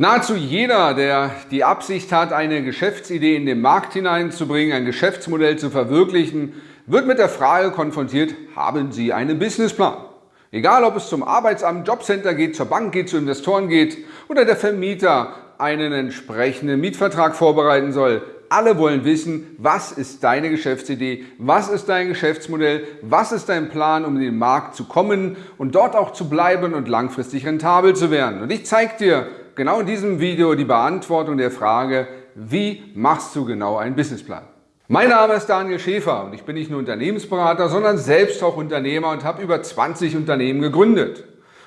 Nahezu jeder, der die Absicht hat, eine Geschäftsidee in den Markt hineinzubringen, ein Geschäftsmodell zu verwirklichen, wird mit der Frage konfrontiert, haben Sie einen Businessplan? Egal, ob es zum Arbeitsamt, Jobcenter geht, zur Bank geht, zu Investoren geht oder der Vermieter einen entsprechenden Mietvertrag vorbereiten soll. Alle wollen wissen, was ist deine Geschäftsidee, was ist dein Geschäftsmodell, was ist dein Plan, um in den Markt zu kommen und dort auch zu bleiben und langfristig rentabel zu werden. Und ich zeige dir genau in diesem Video die Beantwortung der Frage, wie machst du genau einen Businessplan? Mein Name ist Daniel Schäfer und ich bin nicht nur Unternehmensberater, sondern selbst auch Unternehmer und habe über 20 Unternehmen gegründet.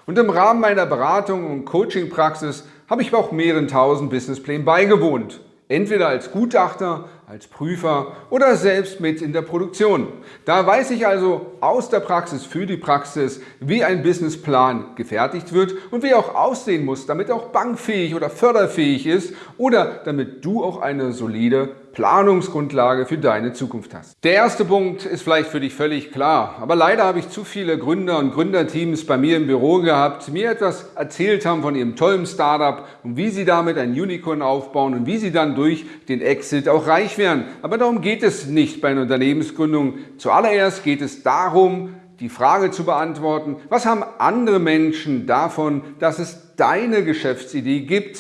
Und im Rahmen meiner Beratung und Coachingpraxis habe ich auch mehreren tausend Businessplänen beigewohnt. Entweder als Gutachter, als Prüfer oder selbst mit in der Produktion. Da weiß ich also aus der Praxis für die Praxis, wie ein Businessplan gefertigt wird und wie er auch aussehen muss, damit er auch bankfähig oder förderfähig ist oder damit du auch eine solide Planungsgrundlage für deine Zukunft hast. Der erste Punkt ist vielleicht für dich völlig klar, aber leider habe ich zu viele Gründer und Gründerteams bei mir im Büro gehabt, die mir etwas erzählt haben von ihrem tollen Startup und wie sie damit ein Unicorn aufbauen und wie sie dann durch den Exit auch reich werden. Aber darum geht es nicht bei einer Unternehmensgründung. Zuallererst geht es darum, die Frage zu beantworten, was haben andere Menschen davon, dass es deine Geschäftsidee gibt?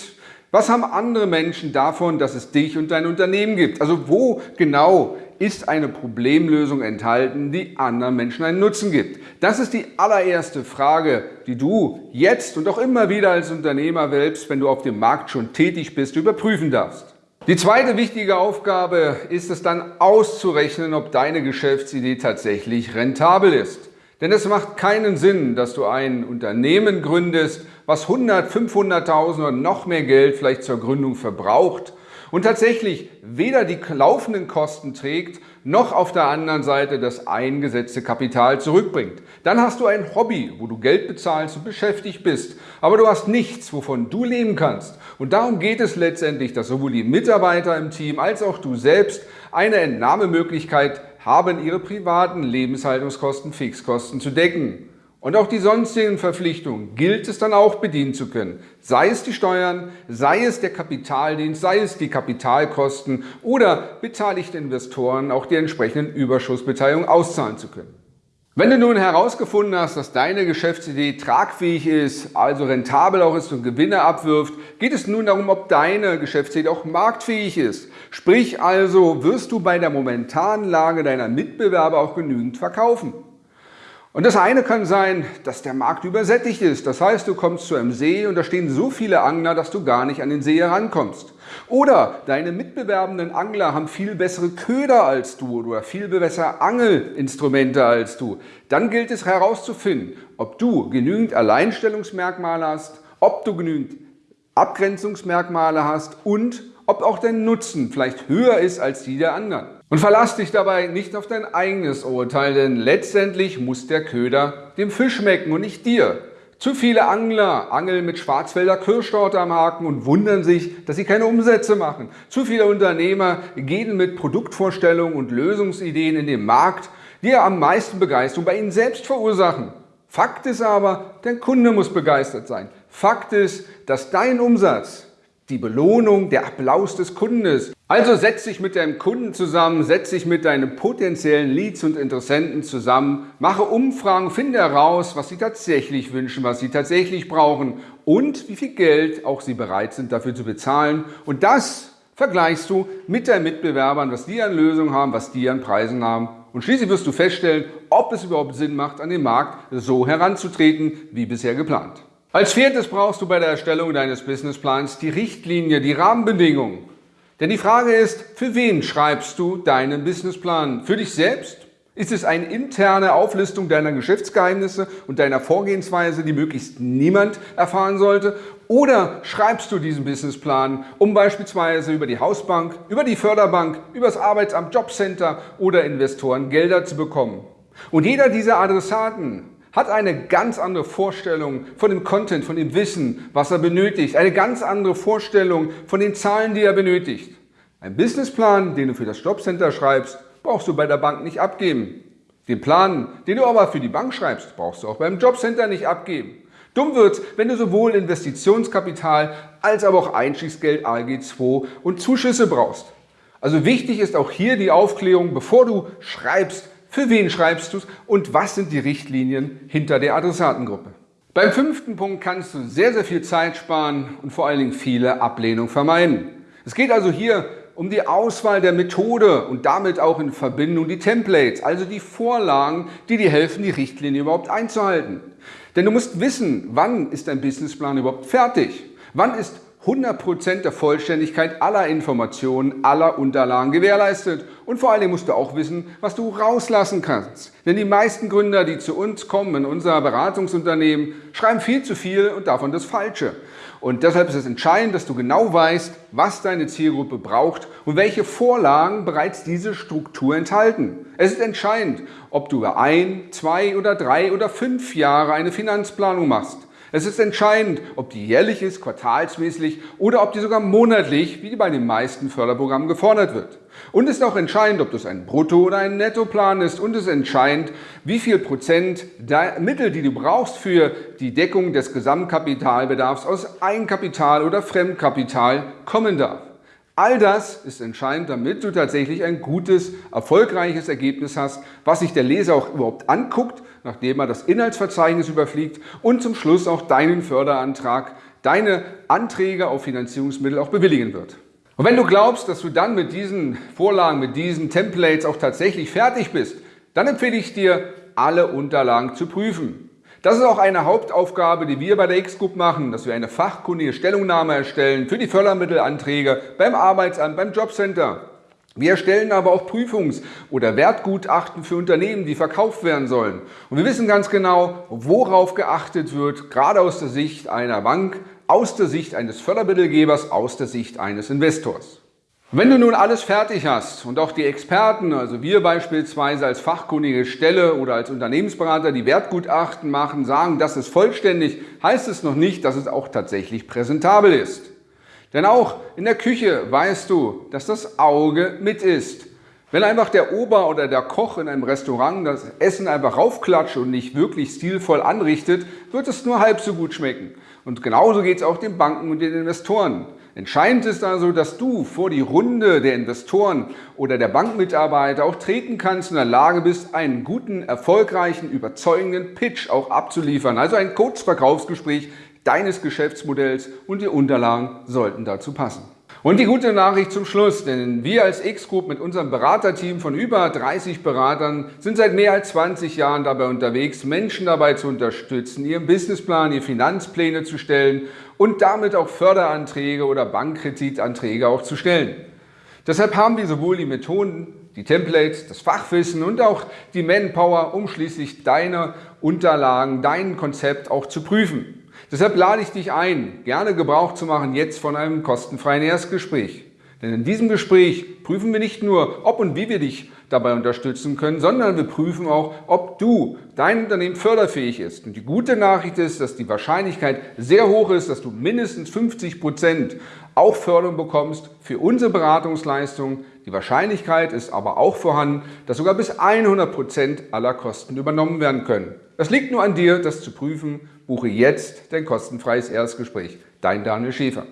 Was haben andere Menschen davon, dass es dich und dein Unternehmen gibt? Also wo genau ist eine Problemlösung enthalten, die anderen Menschen einen Nutzen gibt? Das ist die allererste Frage, die du jetzt und auch immer wieder als Unternehmer selbst, wenn du auf dem Markt schon tätig bist, überprüfen darfst. Die zweite wichtige Aufgabe ist es dann auszurechnen, ob deine Geschäftsidee tatsächlich rentabel ist. Denn es macht keinen Sinn, dass du ein Unternehmen gründest, was 100, 500.000 oder noch mehr Geld vielleicht zur Gründung verbraucht und tatsächlich weder die laufenden Kosten trägt, noch auf der anderen Seite das eingesetzte Kapital zurückbringt. Dann hast du ein Hobby, wo du Geld bezahlst und beschäftigt bist, aber du hast nichts, wovon du leben kannst. Und darum geht es letztendlich, dass sowohl die Mitarbeiter im Team als auch du selbst eine Entnahmemöglichkeit haben, ihre privaten Lebenshaltungskosten, Fixkosten zu decken. Und auch die sonstigen Verpflichtungen gilt es dann auch bedienen zu können. Sei es die Steuern, sei es der Kapitaldienst, sei es die Kapitalkosten oder beteiligte Investoren auch die entsprechenden Überschussbeteiligung auszahlen zu können. Wenn du nun herausgefunden hast, dass deine Geschäftsidee tragfähig ist, also rentabel auch ist und Gewinne abwirft, geht es nun darum, ob deine Geschäftsidee auch marktfähig ist. Sprich also, wirst du bei der momentanen Lage deiner Mitbewerber auch genügend verkaufen. Und das eine kann sein, dass der Markt übersättigt ist. Das heißt, du kommst zu einem See und da stehen so viele Angler, dass du gar nicht an den See herankommst. Oder deine mitbewerbenden Angler haben viel bessere Köder als du oder viel bessere Angelinstrumente als du. Dann gilt es herauszufinden, ob du genügend Alleinstellungsmerkmale hast, ob du genügend Abgrenzungsmerkmale hast und ob auch dein Nutzen vielleicht höher ist als die der anderen. Und verlass dich dabei nicht auf dein eigenes Urteil, denn letztendlich muss der Köder dem Fisch schmecken und nicht dir. Zu viele Angler angeln mit Schwarzwälder Kirschtorte am Haken und wundern sich, dass sie keine Umsätze machen. Zu viele Unternehmer gehen mit Produktvorstellungen und Lösungsideen in den Markt, die ja am meisten Begeisterung bei ihnen selbst verursachen. Fakt ist aber, der Kunde muss begeistert sein. Fakt ist, dass dein Umsatz die Belohnung, der Applaus des Kunden ist. Also setz dich mit deinem Kunden zusammen, setz dich mit deinen potenziellen Leads und Interessenten zusammen, mache Umfragen, finde heraus, was sie tatsächlich wünschen, was sie tatsächlich brauchen und wie viel Geld auch sie bereit sind dafür zu bezahlen. Und das vergleichst du mit deinen Mitbewerbern, was die an Lösungen haben, was die an Preisen haben. Und schließlich wirst du feststellen, ob es überhaupt Sinn macht, an den Markt so heranzutreten, wie bisher geplant. Als viertes brauchst du bei der Erstellung deines Businessplans die Richtlinie, die Rahmenbedingungen. Denn die Frage ist, für wen schreibst du deinen Businessplan? Für dich selbst? Ist es eine interne Auflistung deiner Geschäftsgeheimnisse und deiner Vorgehensweise, die möglichst niemand erfahren sollte? Oder schreibst du diesen Businessplan, um beispielsweise über die Hausbank, über die Förderbank, über das Arbeitsamt, Jobcenter oder Investoren Gelder zu bekommen? Und jeder dieser Adressaten hat eine ganz andere Vorstellung von dem Content, von dem Wissen, was er benötigt, eine ganz andere Vorstellung von den Zahlen, die er benötigt. Ein Businessplan, den du für das Jobcenter schreibst, brauchst du bei der Bank nicht abgeben. Den Plan, den du aber für die Bank schreibst, brauchst du auch beim Jobcenter nicht abgeben. Dumm wird's, wenn du sowohl Investitionskapital als aber auch Einstiegsgeld ALG II und Zuschüsse brauchst. Also wichtig ist auch hier die Aufklärung, bevor du schreibst, für wen schreibst du es und was sind die Richtlinien hinter der Adressatengruppe. Beim fünften Punkt kannst du sehr, sehr viel Zeit sparen und vor allen Dingen viele Ablehnungen vermeiden. Es geht also hier um die Auswahl der Methode und damit auch in Verbindung die Templates, also die Vorlagen, die dir helfen, die Richtlinie überhaupt einzuhalten. Denn du musst wissen, wann ist dein Businessplan überhaupt fertig? Wann ist 100% der Vollständigkeit aller Informationen, aller Unterlagen gewährleistet. Und vor allem musst du auch wissen, was du rauslassen kannst. Denn die meisten Gründer, die zu uns kommen in unser Beratungsunternehmen, schreiben viel zu viel und davon das Falsche. Und deshalb ist es entscheidend, dass du genau weißt, was deine Zielgruppe braucht und welche Vorlagen bereits diese Struktur enthalten. Es ist entscheidend, ob du über ein, zwei oder drei oder fünf Jahre eine Finanzplanung machst. Es ist entscheidend, ob die jährlich ist, quartalsmäßig oder ob die sogar monatlich, wie bei den meisten Förderprogrammen, gefordert wird. Und es ist auch entscheidend, ob das ein Brutto- oder ein Nettoplan ist und es ist entscheidend, wie viel Prozent der Mittel, die du brauchst für die Deckung des Gesamtkapitalbedarfs aus Eigenkapital oder Fremdkapital kommen darf. All das ist entscheidend, damit du tatsächlich ein gutes, erfolgreiches Ergebnis hast, was sich der Leser auch überhaupt anguckt, nachdem er das Inhaltsverzeichnis überfliegt und zum Schluss auch deinen Förderantrag, deine Anträge auf Finanzierungsmittel auch bewilligen wird. Und wenn du glaubst, dass du dann mit diesen Vorlagen, mit diesen Templates auch tatsächlich fertig bist, dann empfehle ich dir, alle Unterlagen zu prüfen. Das ist auch eine Hauptaufgabe, die wir bei der X-Group machen, dass wir eine fachkundige Stellungnahme erstellen für die Fördermittelanträge beim Arbeitsamt, beim Jobcenter. Wir erstellen aber auch Prüfungs- oder Wertgutachten für Unternehmen, die verkauft werden sollen. Und wir wissen ganz genau, worauf geachtet wird, gerade aus der Sicht einer Bank, aus der Sicht eines Fördermittelgebers, aus der Sicht eines Investors. Wenn du nun alles fertig hast und auch die Experten, also wir beispielsweise als fachkundige Stelle oder als Unternehmensberater, die Wertgutachten machen, sagen, das ist vollständig, heißt es noch nicht, dass es auch tatsächlich präsentabel ist. Denn auch in der Küche weißt du, dass das Auge mit ist. Wenn einfach der Ober oder der Koch in einem Restaurant das Essen einfach raufklatscht und nicht wirklich stilvoll anrichtet, wird es nur halb so gut schmecken. Und genauso geht es auch den Banken und den Investoren. Entscheidend ist also, dass du vor die Runde der Investoren oder der Bankmitarbeiter auch treten kannst und in der Lage bist, einen guten, erfolgreichen, überzeugenden Pitch auch abzuliefern. Also ein Kurzverkaufsgespräch deines Geschäftsmodells und die Unterlagen sollten dazu passen. Und die gute Nachricht zum Schluss, denn wir als X-Group mit unserem Beraterteam von über 30 Beratern sind seit mehr als 20 Jahren dabei unterwegs, Menschen dabei zu unterstützen, ihren Businessplan, ihre Finanzpläne zu stellen und damit auch Förderanträge oder Bankkreditanträge auch zu stellen. Deshalb haben wir sowohl die Methoden, die Templates, das Fachwissen und auch die Manpower, um schließlich deine Unterlagen, dein Konzept auch zu prüfen. Deshalb lade ich dich ein, gerne Gebrauch zu machen jetzt von einem kostenfreien Erstgespräch. Denn in diesem Gespräch prüfen wir nicht nur, ob und wie wir dich dabei unterstützen können, sondern wir prüfen auch, ob du, dein Unternehmen förderfähig ist. Und die gute Nachricht ist, dass die Wahrscheinlichkeit sehr hoch ist, dass du mindestens 50 Prozent auch Förderung bekommst für unsere Beratungsleistung. Die Wahrscheinlichkeit ist aber auch vorhanden, dass sogar bis 100 Prozent aller Kosten übernommen werden können. Es liegt nur an dir, das zu prüfen. Buche jetzt dein kostenfreies Erstgespräch. Dein Daniel Schäfer.